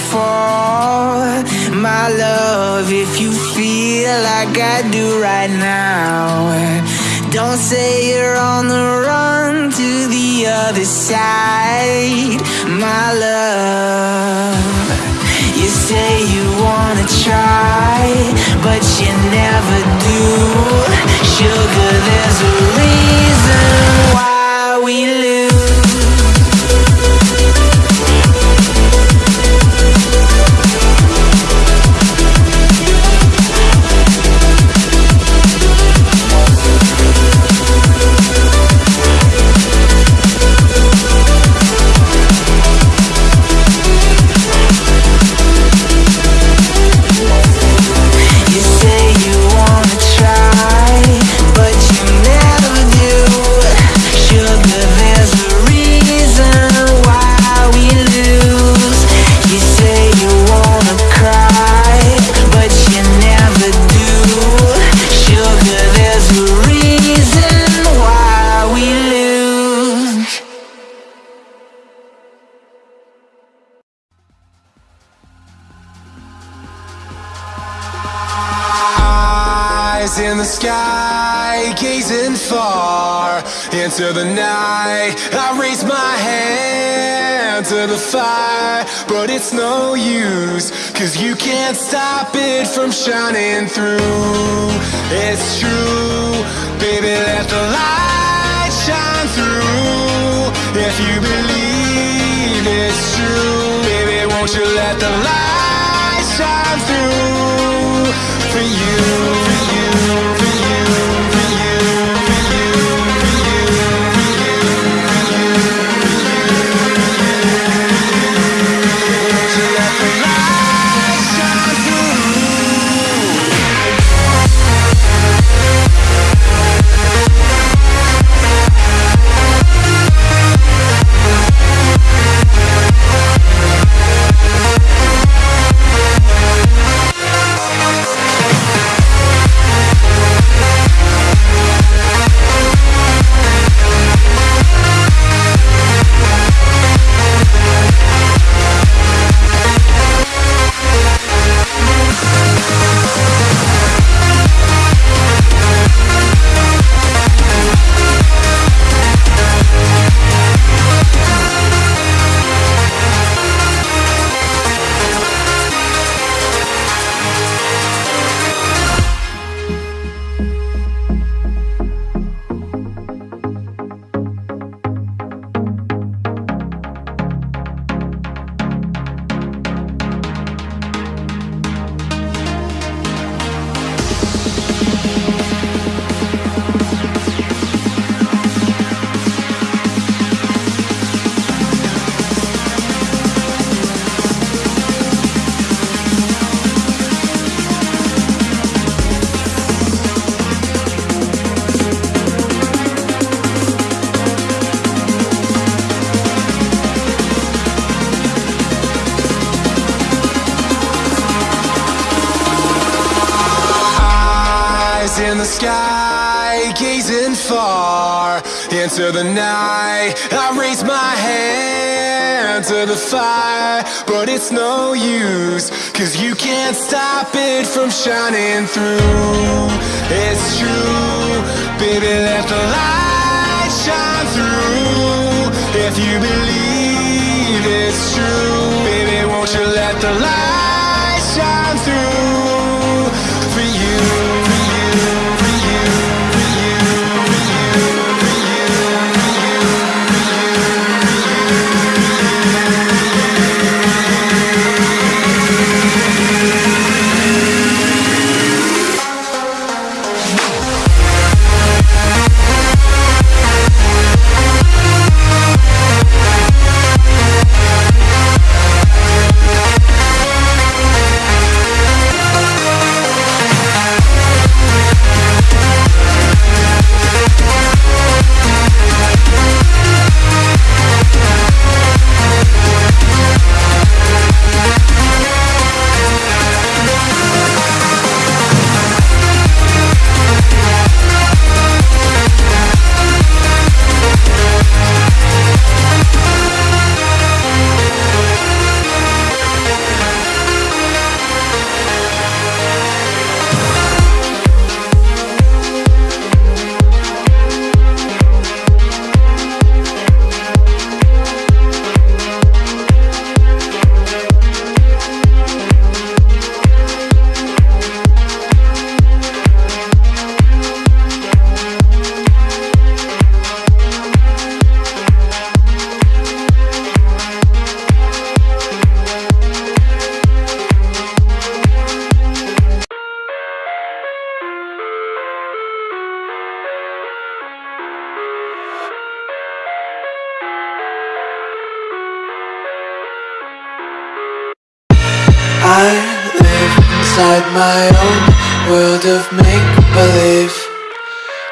downfall. My love, if you feel like I do right now, don't say you're on the run to the other side. My love. You say you wanna try, but you never do. Sugar, there's a reason why we lose. Can't stop it from shining through. It's true, baby, let the light shine through. If you believe it's true, baby, won't you let the light shine through for you, for you, into the night. I raise my hand to the fire, but it's no use, cause you can't stop it from shining through.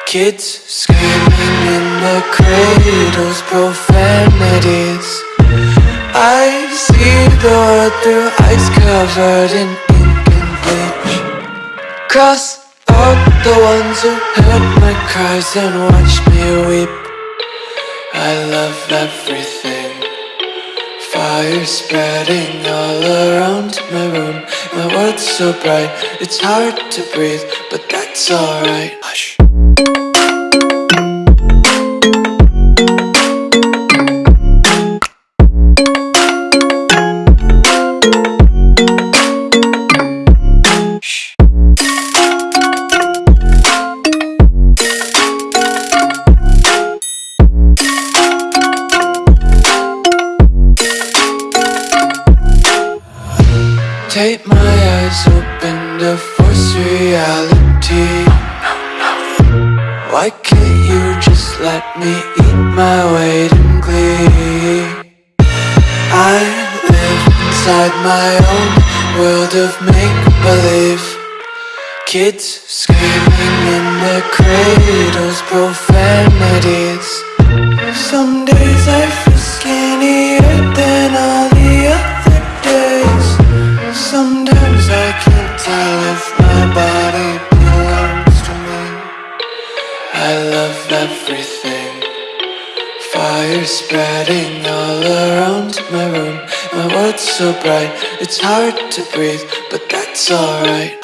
Kids screaming in the cradles, profanities. I see the world through ice covered in ink and bleach. Cross out the ones who heard my cries and watched me weep. I love everything. Fire spreading all around my room. My world's so bright, it's hard to breathe But that's alright. Hush. Take my eyes open to force reality. Why can't you just let me eat my weight in glee? I live inside my own world of make-believe. Kids screaming in their cradles, profanities. Some days I feel skinnier than I spreading all around my room. My world's so bright, it's hard to breathe, but that's alright.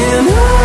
And on